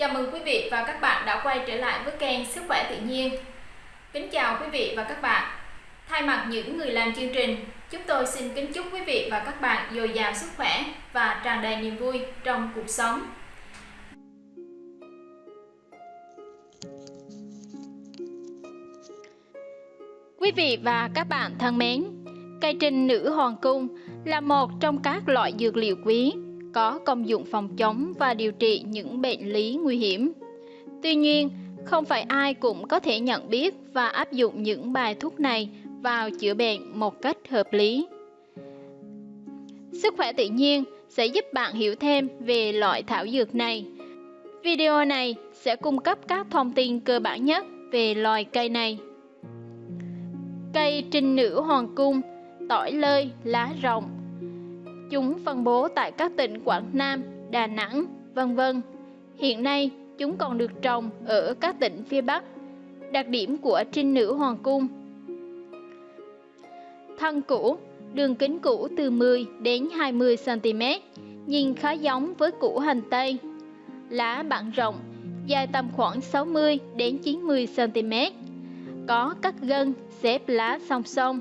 Chào mừng quý vị và các bạn đã quay trở lại với kênh Sức khỏe tự nhiên. Kính chào quý vị và các bạn. Thay mặt những người làm chương trình, chúng tôi xin kính chúc quý vị và các bạn dồi dào sức khỏe và tràn đầy niềm vui trong cuộc sống. Quý vị và các bạn thân mến, cây trinh nữ hoàng cung là một trong các loại dược liệu quý có công dụng phòng chống và điều trị những bệnh lý nguy hiểm. Tuy nhiên, không phải ai cũng có thể nhận biết và áp dụng những bài thuốc này vào chữa bệnh một cách hợp lý. Sức khỏe tự nhiên sẽ giúp bạn hiểu thêm về loại thảo dược này. Video này sẽ cung cấp các thông tin cơ bản nhất về loài cây này. Cây trinh nữ hoàng cung, tỏi lơi, lá rồng Chúng phân bố tại các tỉnh Quảng Nam, Đà Nẵng, vân vân. Hiện nay, chúng còn được trồng ở các tỉnh phía Bắc. Đặc điểm của trinh nữ hoàng cung Thân củ, đường kính củ từ 10 đến 20 cm, nhìn khá giống với củ hành tây. Lá bản rộng, dài tầm khoảng 60 đến 90 cm. Có các gân xếp lá song song,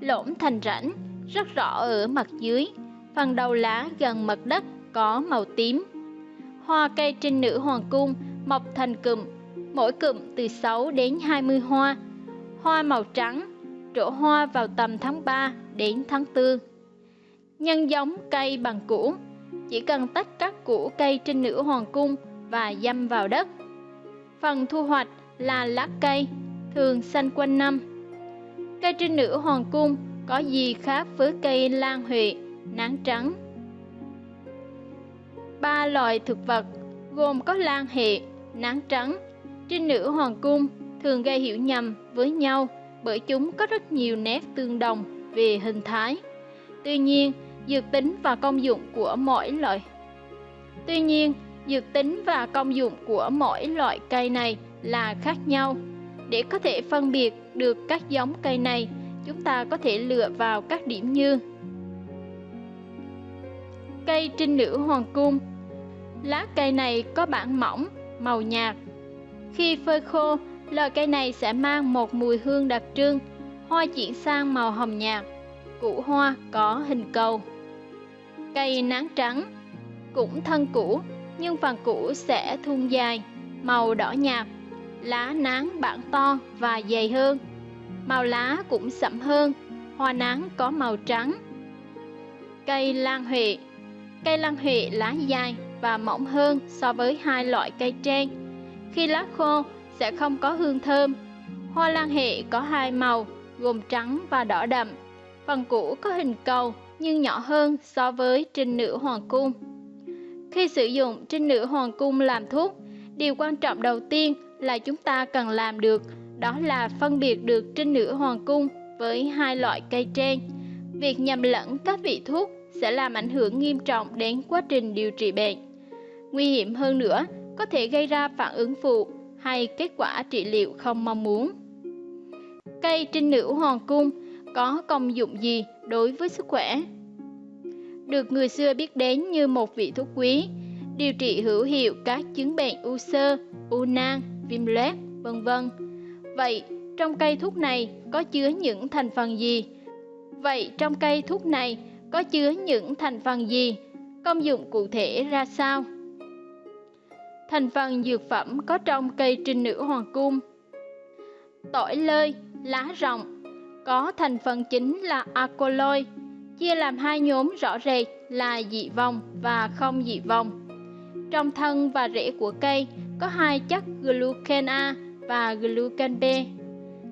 lỗm thành rãnh, rất rõ ở mặt dưới phần đầu lá gần mặt đất có màu tím. Hoa cây trinh nữ hoàng cung mọc thành cụm, mỗi cụm từ 6 đến 20 hoa. Hoa màu trắng, trổ hoa vào tầm tháng 3 đến tháng 4. Nhân giống cây bằng củ, chỉ cần tách các củ cây trinh nữ hoàng cung và dâm vào đất. Phần thu hoạch là lá cây, thường xanh quanh năm. Cây trinh nữ hoàng cung có gì khác với cây lan huệ nắng trắng. Ba loài thực vật gồm có lan hệ, nắng trắng. Trinh nữ hoàng cung thường gây hiểu nhầm với nhau bởi chúng có rất nhiều nét tương đồng về hình thái. Tuy nhiên, dược tính và công dụng của mỗi loại tuy nhiên, dược tính và công dụng của mỗi loại cây này là khác nhau. Để có thể phân biệt được các giống cây này, chúng ta có thể lựa vào các điểm như Cây trinh nữ hoàng cung Lá cây này có bản mỏng, màu nhạt. Khi phơi khô, loài cây này sẽ mang một mùi hương đặc trưng, hoa chuyển sang màu hồng nhạt, củ hoa có hình cầu. Cây nắng trắng cũng thân củ, nhưng phần củ sẽ thun dài, màu đỏ nhạt, lá nắng bản to và dày hơn. Màu lá cũng sậm hơn, hoa nắng có màu trắng. Cây lan huệ Cây lan huệ lá dài và mỏng hơn so với hai loại cây trên. Khi lá khô sẽ không có hương thơm. Hoa lan hệ có hai màu gồm trắng và đỏ đậm. Phần củ có hình cầu nhưng nhỏ hơn so với trinh nữ hoàng cung. Khi sử dụng trinh nữ hoàng cung làm thuốc, điều quan trọng đầu tiên là chúng ta cần làm được đó là phân biệt được trinh nữ hoàng cung với hai loại cây trên. Việc nhầm lẫn các vị thuốc sẽ làm ảnh hưởng nghiêm trọng đến quá trình điều trị bệnh. Nguy hiểm hơn nữa, có thể gây ra phản ứng phụ hay kết quả trị liệu không mong muốn. Cây trinh nữ hoàng cung có công dụng gì đối với sức khỏe? Được người xưa biết đến như một vị thuốc quý, điều trị hữu hiệu các chứng bệnh u sơ, u nang, viêm loét, vân vân. Vậy, trong cây thuốc này có chứa những thành phần gì? Vậy trong cây thuốc này có chứa những thành phần gì, công dụng cụ thể ra sao. Thành phần dược phẩm có trong cây trinh nữ hoàng cung. Tỏi lơi, lá rồng Có thành phần chính là alkaloid Chia làm hai nhóm rõ rệt là dị vòng và không dị vòng Trong thân và rễ của cây có hai chất glucan A và glucan B.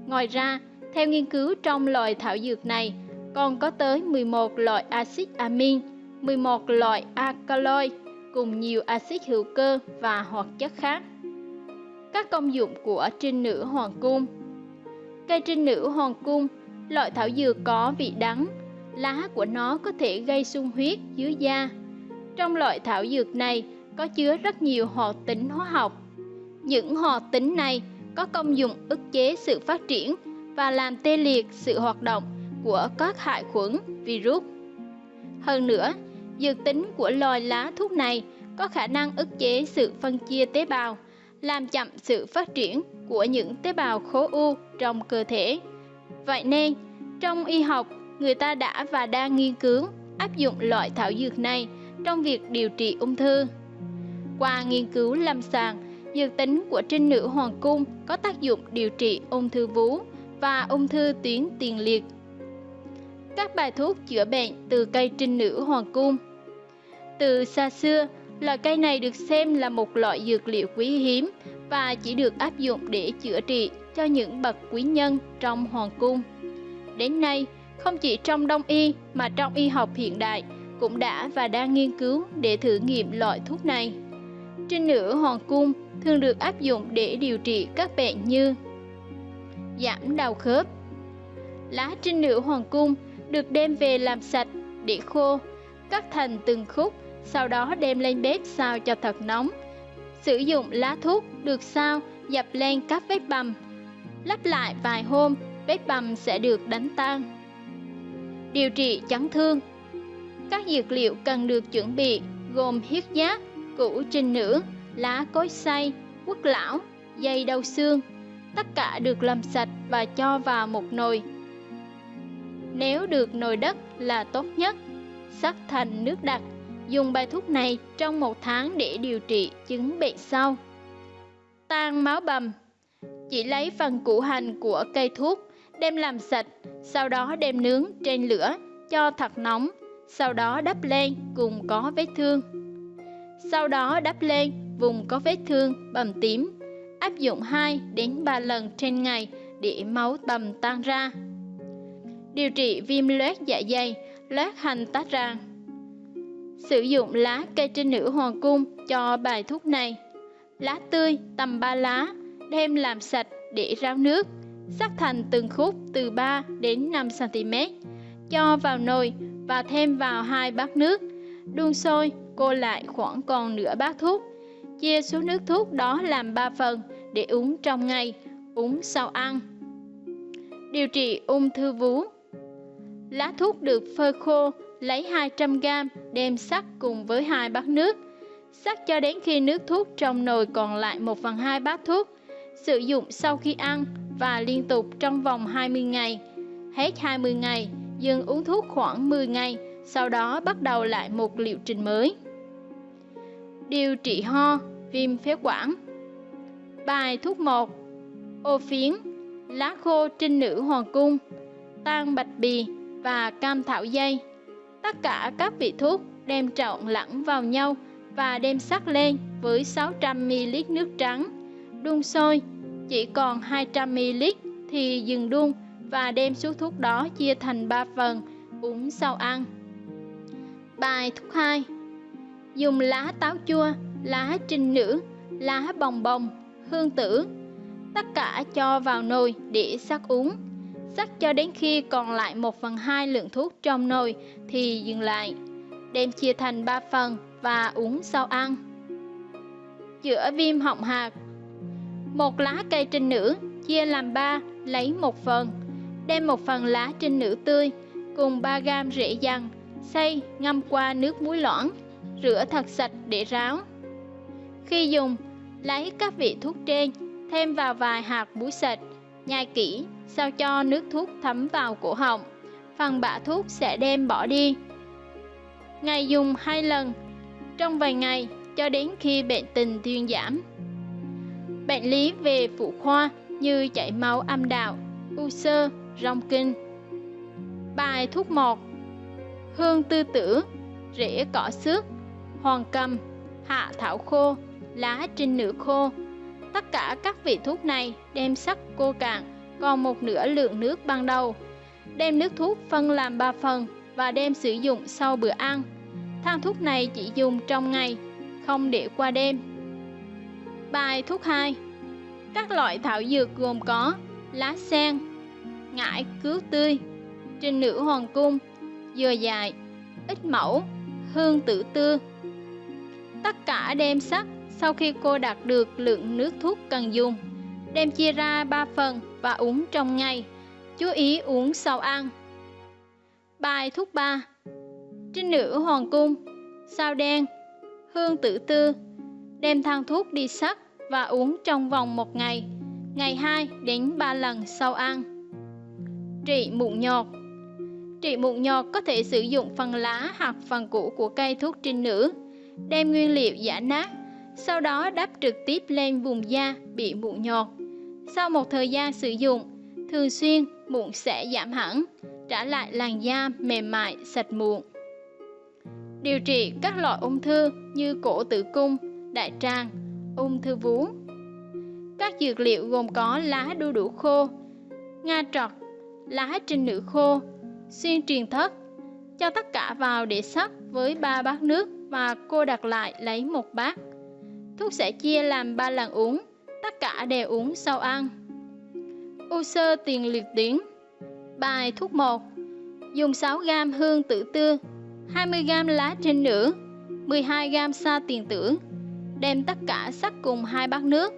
Ngoài ra, theo nghiên cứu trong loài thảo dược này còn có tới 11 loại axit amin, 11 loại alkaloid cùng nhiều axit hữu cơ và hoạt chất khác. Các công dụng của trinh nữ hoàng cung Cây trinh nữ hoàng cung, loại thảo dược có vị đắng, lá của nó có thể gây sung huyết dưới da. Trong loại thảo dược này có chứa rất nhiều hoạt tính hóa học. Những hoạt tính này có công dụng ức chế sự phát triển và làm tê liệt sự hoạt động của các hại khuẩn, virus. Hơn nữa, dược tính của loài lá thuốc này có khả năng ức chế sự phân chia tế bào, làm chậm sự phát triển của những tế bào khối u trong cơ thể. Vậy nên, trong y học, người ta đã và đang nghiên cứu áp dụng loại thảo dược này trong việc điều trị ung thư. Qua nghiên cứu lâm sàng, dược tính của trinh nữ hoàng cung có tác dụng điều trị ung thư vú và ung thư tuyến tiền liệt. Các bài thuốc chữa bệnh từ cây trinh nữ hoàng cung Từ xa xưa, loại cây này được xem là một loại dược liệu quý hiếm và chỉ được áp dụng để chữa trị cho những bậc quý nhân trong hoàng cung. Đến nay, không chỉ trong đông y mà trong y học hiện đại cũng đã và đang nghiên cứu để thử nghiệm loại thuốc này. Trinh nữ hoàng cung thường được áp dụng để điều trị các bệnh như giảm đau khớp. Lá trinh nữ hoàng cung được đem về làm sạch để khô, cắt thành từng khúc, sau đó đem lên bếp xào cho thật nóng. Sử dụng lá thuốc được sao dập lên các vết bầm. Lắp lại vài hôm, vết bầm sẽ được đánh tan. Điều trị chấn thương Các dược liệu cần được chuẩn bị gồm huyết giác, củ trinh nữ, lá cối xay, quất lão, dây đau xương. Tất cả được làm sạch và cho vào một nồi. Nếu được nồi đất là tốt nhất. Sắc thành nước đặc. Dùng bài thuốc này trong một tháng để điều trị chứng bệnh sau. Tan máu bầm Chỉ lấy phần củ hành của cây thuốc, đem làm sạch, sau đó đem nướng trên lửa cho thật nóng, sau đó đắp lên cùng có vết thương. Sau đó đắp lên vùng có vết thương bầm tím, áp dụng 2 đến 3 lần trên ngày để máu bầm tan ra. Điều trị viêm loét dạ dày, loét hành tách ràng. Sử dụng lá cây trinh nữ hoàng cung cho bài thuốc này. Lá tươi tầm 3 lá, đem làm sạch để ráo nước, sắc thành từng khúc từ 3 đến 5 cm. Cho vào nồi và thêm vào hai bát nước. Đun sôi, cô lại khoảng còn nửa bát thuốc. Chia số nước thuốc đó làm 3 phần để uống trong ngày, uống sau ăn. Điều trị ung thư vú Lá thuốc được phơi khô, lấy 200g đem sắc cùng với hai bát nước. Sắc cho đến khi nước thuốc trong nồi còn lại 1 phần 2 bát thuốc. Sử dụng sau khi ăn và liên tục trong vòng 20 ngày. Hết 20 ngày, dừng uống thuốc khoảng 10 ngày, sau đó bắt đầu lại một liệu trình mới. Điều trị ho, viêm phế quản Bài thuốc 1 Ô phiến, lá khô trinh nữ hoàng cung, tan bạch bì và cam thảo dây. Tất cả các vị thuốc đem trộn lẫn vào nhau và đem sắc lên với 600ml nước trắng. Đun sôi, chỉ còn 200ml thì dừng đun và đem số thuốc đó chia thành 3 phần, uống sau ăn. Bài thuốc 2 Dùng lá táo chua, lá trinh nữ, lá bồng bồng, hương tử, tất cả cho vào nồi để sắc uống. Sắc cho đến khi còn lại 1 phần 2 lượng thuốc trong nồi thì dừng lại. Đem chia thành 3 phần và uống sau ăn. Chữa viêm họng hạt, Một lá cây trinh nữ chia làm 3, lấy một phần. Đem một phần lá trinh nữ tươi cùng 3 gam rễ dằn, xay, ngâm qua nước muối loãng, rửa thật sạch để ráo. Khi dùng, lấy các vị thuốc trên, thêm vào vài hạt muối sạch, nhai kỹ sao cho nước thuốc thấm vào cổ họng. Phần bã thuốc sẽ đem bỏ đi. Ngày dùng hai lần, trong vài ngày cho đến khi bệnh tình thuyên giảm. Bệnh lý về phụ khoa như chảy máu âm đạo, u sơ, rong kinh. Bài thuốc 1 Hương tư tử, rễ cỏ xước, hoàng cầm, hạ thảo khô, lá trinh nữ khô. Tất cả các vị thuốc này đem sắc cô cạn còn một nửa lượng nước ban đầu. Đem nước thuốc phân làm 3 phần và đem sử dụng sau bữa ăn. Thang thuốc này chỉ dùng trong ngày, không để qua đêm. Bài thuốc 2 Các loại thảo dược gồm có lá sen, ngải cứu tươi, trình nữ hoàng cung, dừa dài, ít mẫu, hương tử tư. Tất cả đem sắc sau khi cô đạt được lượng nước thuốc cần dùng đem chia ra 3 phần và uống trong ngày. Chú ý uống sau ăn. Bài thuốc 3 Trinh nữ hoàng cung Sao đen hương tử tư. Đem thang thuốc đi sắc và uống trong vòng một ngày, ngày 2 đến 3 lần sau ăn. Trị mụn nhọt Trị mụn nhọt có thể sử dụng phần lá hoặc phần củ của cây thuốc trinh nữ, đem nguyên liệu giả nát, sau đó đắp trực tiếp lên vùng da bị mụn nhọt. Sau một thời gian sử dụng, thường xuyên mụn sẽ giảm hẳn, trả lại làn da mềm mại, sạch mụn. Điều trị các loại ung thư như cổ tử cung, đại tràng, ung thư vú. Các dược liệu gồm có lá đu đủ khô, nga trọt, lá trinh nữ khô, xuyên truyền thất. Cho tất cả vào để sắc với 3 bát nước và cô đặt lại lấy một bát. Thuốc sẽ chia làm 3 lần uống, tất cả đều uống sau ăn. U sơ tiền liệt tuyến. Bài thuốc 1 Dùng 6g hương tử tư 20g lá trên nửa 12g sa tiền tử. Đem tất cả sắc cùng hai bát nước.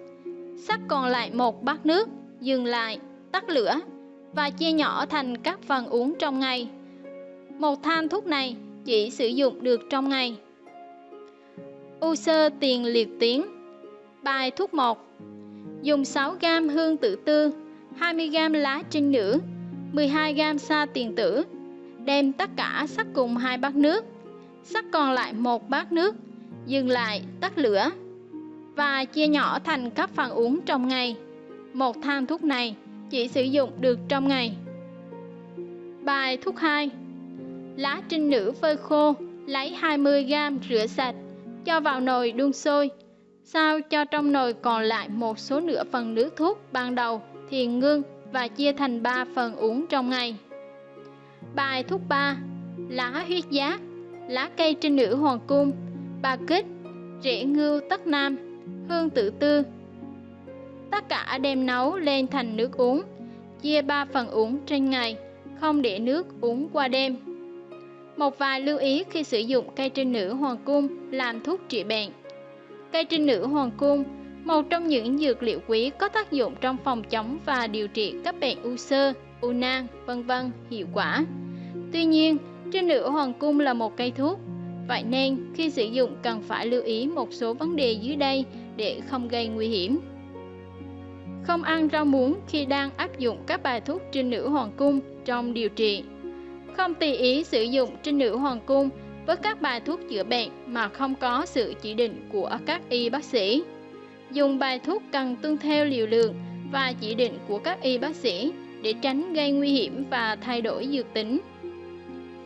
Sắc còn lại một bát nước Dừng lại, tắt lửa Và chia nhỏ thành các phần uống trong ngày. Một than thuốc này chỉ sử dụng được trong ngày. U sơ tiền liệt tuyến Bài thuốc 1 Dùng 6g hương tử tư 20g lá trinh nữ 12g sa tiền tử. Đem tất cả sắc cùng hai bát nước. Sắc còn lại một bát nước. Dừng lại, tắt lửa. Và chia nhỏ thành các phần uống trong ngày. Một thang thuốc này chỉ sử dụng được trong ngày. Bài thuốc 2 lá trinh nữ phơi khô, lấy 20g rửa sạch cho vào nồi đun sôi. Sao cho trong nồi còn lại một số nửa phần nước thuốc ban đầu thì ngưng và chia thành 3 phần uống trong ngày. Bài thuốc 3 Lá huyết giá Lá cây trên nữ hoàng cung. Bà kích, Rễ ngưu tất nam, Hương tử tư. Tất cả đem nấu lên thành nước uống, Chia 3 phần uống trên ngày, Không để nước uống qua đêm. Một vài lưu ý khi sử dụng cây trên nữ hoàng cung làm thuốc trị bệnh Cây trên nữ hoàng cung một trong những dược liệu quý có tác dụng trong phòng chống và điều trị các bệnh u sơ, u nang, vân vân hiệu quả. Tuy nhiên, trên nữ hoàng cung là một cây thuốc, vậy nên khi sử dụng cần phải lưu ý một số vấn đề dưới đây để không gây nguy hiểm. Không ăn rau muống khi đang áp dụng các bài thuốc trên nữ hoàng cung trong điều trị. Không tùy ý sử dụng trên nữ hoàng cung với các bài thuốc chữa bệnh mà không có sự chỉ định của các y bác sĩ dùng bài thuốc cần tuân theo liều lượng và chỉ định của các y bác sĩ để tránh gây nguy hiểm và thay đổi dược tính.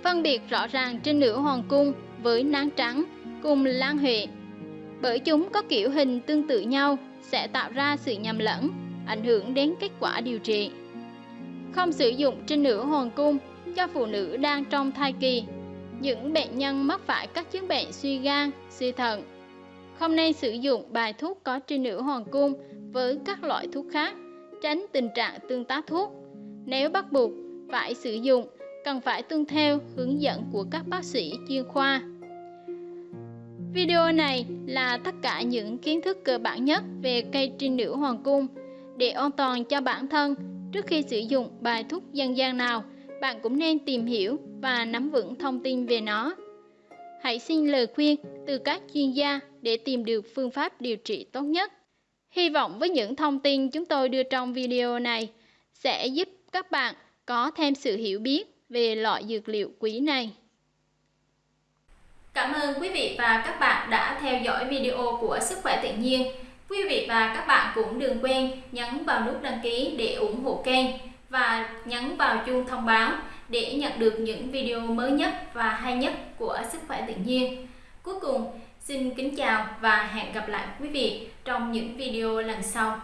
Phân biệt rõ ràng trên nữ hoàng cung với nán trắng cùng lan huệ bởi chúng có kiểu hình tương tự nhau sẽ tạo ra sự nhầm lẫn, ảnh hưởng đến kết quả điều trị. Không sử dụng trên nữ hoàng cung cho phụ nữ đang trong thai kỳ, những bệnh nhân mắc phải các chứng bệnh suy gan, suy thận, không nên sử dụng bài thuốc có trên nữ hoàng cung với các loại thuốc khác, tránh tình trạng tương tác thuốc. Nếu bắt buộc phải sử dụng, cần phải tuân theo hướng dẫn của các bác sĩ chuyên khoa. Video này là tất cả những kiến thức cơ bản nhất về cây trinh nữ hoàng cung. Để an toàn cho bản thân, trước khi sử dụng bài thuốc dân gian nào, bạn cũng nên tìm hiểu và nắm vững thông tin về nó. Hãy xin lời khuyên từ các chuyên gia để tìm được phương pháp điều trị tốt nhất. Hy vọng với những thông tin chúng tôi đưa trong video này sẽ giúp các bạn có thêm sự hiểu biết về loại dược liệu quý này. Cảm ơn quý vị và các bạn đã theo dõi video của Sức khỏe tự nhiên. Quý vị và các bạn cũng đừng quên nhấn vào nút đăng ký để ủng hộ kênh và nhấn vào chuông thông báo để nhận được những video mới nhất và hay nhất của Sức khỏe tự nhiên. Cuối cùng, xin kính chào và hẹn gặp lại quý vị trong những video lần sau.